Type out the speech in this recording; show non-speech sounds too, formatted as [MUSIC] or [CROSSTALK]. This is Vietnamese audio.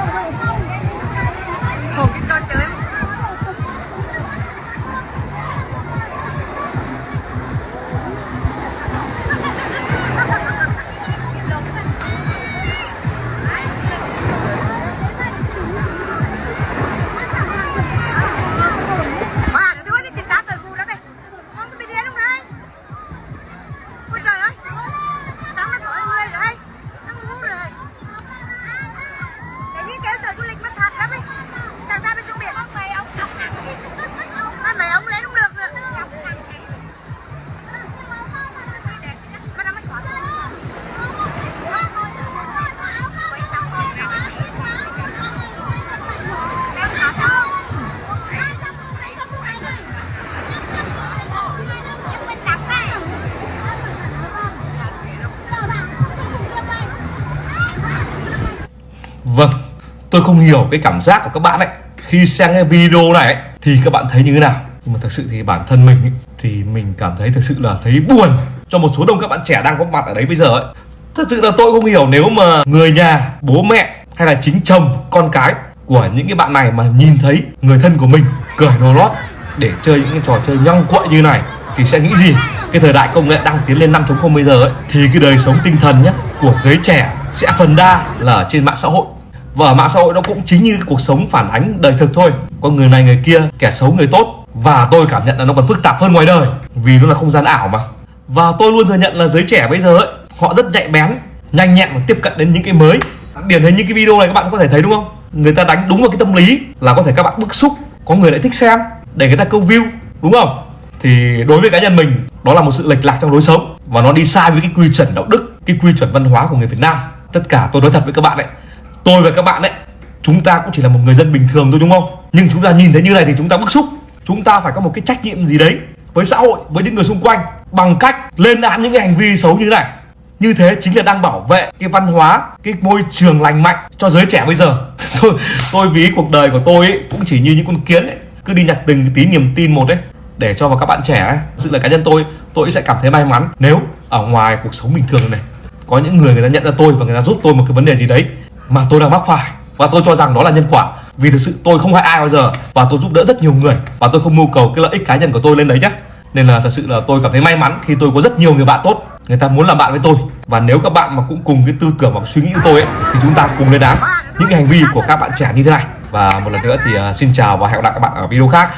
go, go, go. Vâng tôi không hiểu cái cảm giác của các bạn ấy. Khi xem cái video này ấy, thì các bạn thấy như thế nào? Nhưng mà thực sự thì bản thân mình ấy, thì mình cảm thấy thực sự là thấy buồn cho một số đông các bạn trẻ đang có mặt ở đấy bây giờ ấy. Thật sự là tôi không hiểu nếu mà người nhà bố mẹ hay là chính chồng con cái của những cái bạn này mà nhìn thấy người thân của mình cởi đồ lót để chơi những cái trò chơi nhong quậy như này thì sẽ nghĩ gì? Cái thời đại công nghệ đang tiến lên 5.0 bây giờ ấy thì cái đời sống tinh thần nhé của giới trẻ sẽ phần đa là ở trên mạng xã hội. Và ở mạng xã hội nó cũng chính như cuộc sống phản ánh đời thực thôi. Có người này người kia, kẻ xấu người tốt. Và tôi cảm nhận là nó còn phức tạp hơn ngoài đời, vì nó là không gian ảo mà. Và tôi luôn thừa nhận là giới trẻ bây giờ ấy, họ rất nhạy bén, nhanh nhẹn và tiếp cận đến những cái mới. Điển hình những cái video này các bạn có thể thấy đúng không? Người ta đánh đúng vào cái tâm lý là có thể các bạn bức xúc, có người lại thích xem, để người ta câu view, đúng không? Thì đối với cá nhân mình, đó là một sự lệch lạc trong lối sống. Và nó đi sai với cái quy chuẩn đạo đức, cái quy chuẩn văn hóa của người Việt Nam tất cả tôi nói thật với các bạn đấy tôi và các bạn đấy chúng ta cũng chỉ là một người dân bình thường thôi đúng không? Nhưng chúng ta nhìn thấy như này thì chúng ta bức xúc. Chúng ta phải có một cái trách nhiệm gì đấy với xã hội với những người xung quanh bằng cách lên án những cái hành vi xấu như thế này. Như thế chính là đang bảo vệ cái văn hóa cái môi trường lành mạnh cho giới trẻ bây giờ. [LAUGHS] Tôi tôi ví cuộc đời của tôi ấy, cũng chỉ như những con kiến ấy cứ đi nhặt từng tí niềm tin một đấy để cho vào các bạn trẻ ấy. sự là cá nhân tôi tôi sẽ cảm thấy may mắn nếu ở ngoài cuộc sống bình thường này có những người người ta nhận ra tôi và người ta giúp tôi một cái vấn đề gì đấy mà tôi đang mắc phải. Và tôi cho rằng đó là nhân quả. Vì thực sự tôi không hại ai bao giờ. Và tôi giúp đỡ rất nhiều người. Và tôi không mưu cầu cái lợi ích cá nhân của tôi lên đấy nhé nên là thật sự là tôi cảm thấy may mắn khi tôi có rất nhiều người bạn tốt. Người ta muốn làm bạn với tôi. Và nếu các bạn mà cũng cùng cái tư tưởng và suy nghĩ của tôi ấy, thì chúng ta cùng lên án những cái hành vi của các bạn trẻ như thế này. Và một lần nữa thì à, xin chào và hẹn gặp lại các bạn ở video khác.